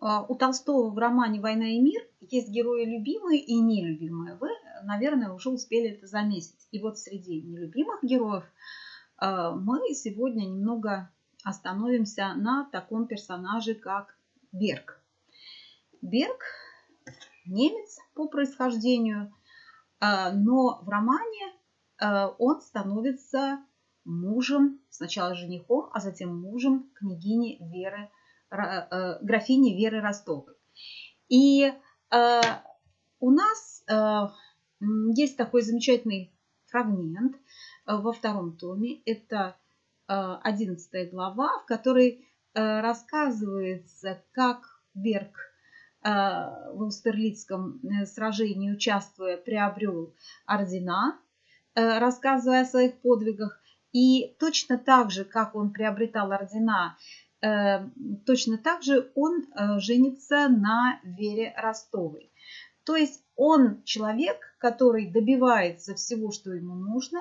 у Толстого в романе «Война и мир» есть герои любимые и нелюбимые. Вы, наверное, уже успели это заметить. И вот среди нелюбимых героев мы сегодня немного остановимся на таком персонаже, как Берг. Берг немец по происхождению, но в романе он становится мужем, сначала женихом, а затем мужем княгини Веры, э, графини Веры Ростовой. И э, у нас э, есть такой замечательный фрагмент во втором томе. Это одиннадцатая глава, в которой рассказывается, как Берг в Аустерлицком сражении участвуя приобрел ордена, рассказывая о своих подвигах. И точно так же, как он приобретал ордена, э, точно так же он э, женится на Вере Ростовой. То есть он человек, который добивается всего, что ему нужно.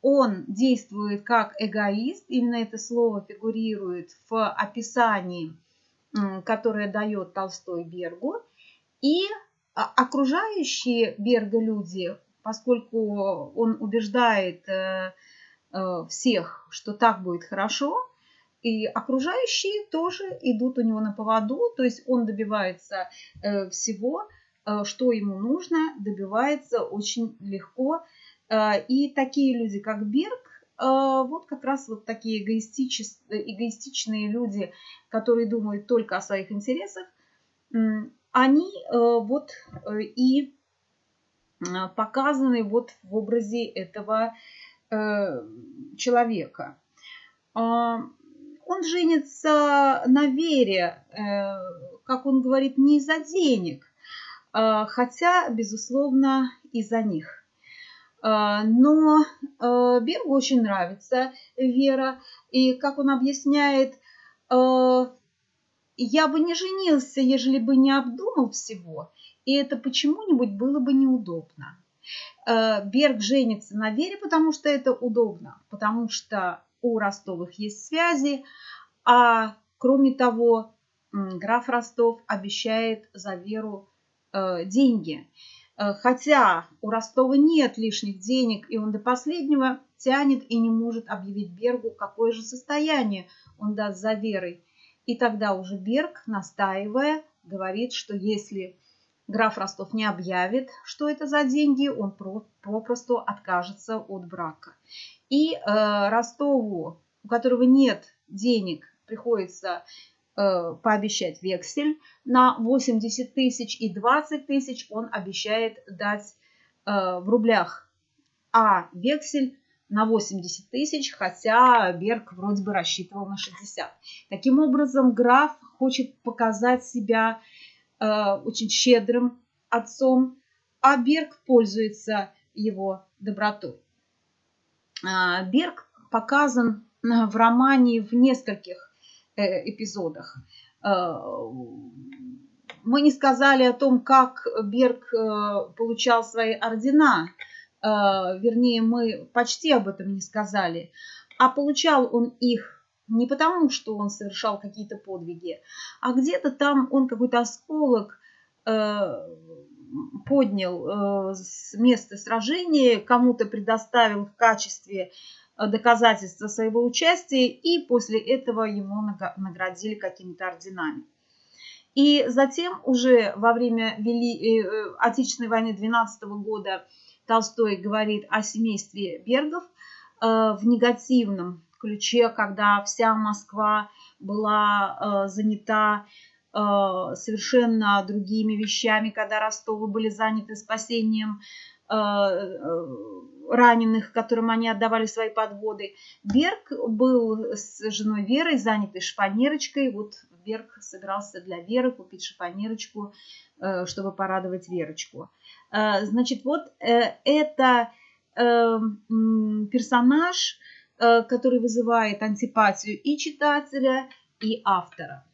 Он действует как эгоист. Именно это слово фигурирует в описании, которое дает Толстой Бергу. И а, окружающие Берга люди, поскольку он убеждает э, Э, всех, что так будет хорошо, и окружающие тоже идут у него на поводу, то есть он добивается э, всего, э, что ему нужно, добивается очень легко. И такие люди, как Берг, вот как раз вот такие эгоистичные люди, которые думают только о своих интересах, они вот и показаны вот в образе этого Э, человека. Он женится на вере, э, как он говорит, не из-за денег, а, хотя, безусловно, из-за них. А, но э, Бергу очень нравится Вера, и, как он объясняет, я бы не женился, ежели бы не обдумал всего, и это почему-нибудь было бы неудобно. Э, Берг женится на Вере, потому что это удобно, потому что у Ростовых есть связи, а кроме того, граф Ростов обещает за Веру э, деньги. Э, хотя у Ростова нет лишних денег, и он до последнего тянет и не может объявить Бергу, какое же состояние он даст за Верой. И тогда уже Берг, настаивая, говорит, что если граф Ростов не объявит, что это за деньги, он попросту откажется от брака. И э, Ростову, у которого нет денег, приходится э, пообещать вексель на 80 тысяч и 20 тысяч он обещает дать э, в рублях, а вексель на 80 тысяч, хотя Берг вроде бы рассчитывал на 60. Таким образом, граф хочет показать себя очень щедрым отцом, а Берг пользуется его добротой. А, Берг показан в романе в нескольких э, эпизодах. Э, мы не сказали о том, как Берг получал свои ордена, вернее, мы почти об этом не сказали, а получал он их не потому, что он совершал какие-то подвиги, а где-то там он какой-то осколок э, поднял э, с места сражения, кому-то предоставил в качестве э, доказательства своего участия, и после этого ему наградили какими-то орденами. И затем уже во время Вели... Отечественной войны 12 года Толстой говорит о семействе Бергов в негативном ключе, когда вся Москва была э, занята э, совершенно другими вещами, когда Ростовы были заняты спасением э, э, раненых, которым они отдавали свои подводы. Берг был с женой Верой занятой шпанерочкой. Вот Берг собирался для Веры купить шпанерочку, э, чтобы порадовать Верочку. Э, значит, вот это персонаж, который вызывает антипатию и читателя, и автора.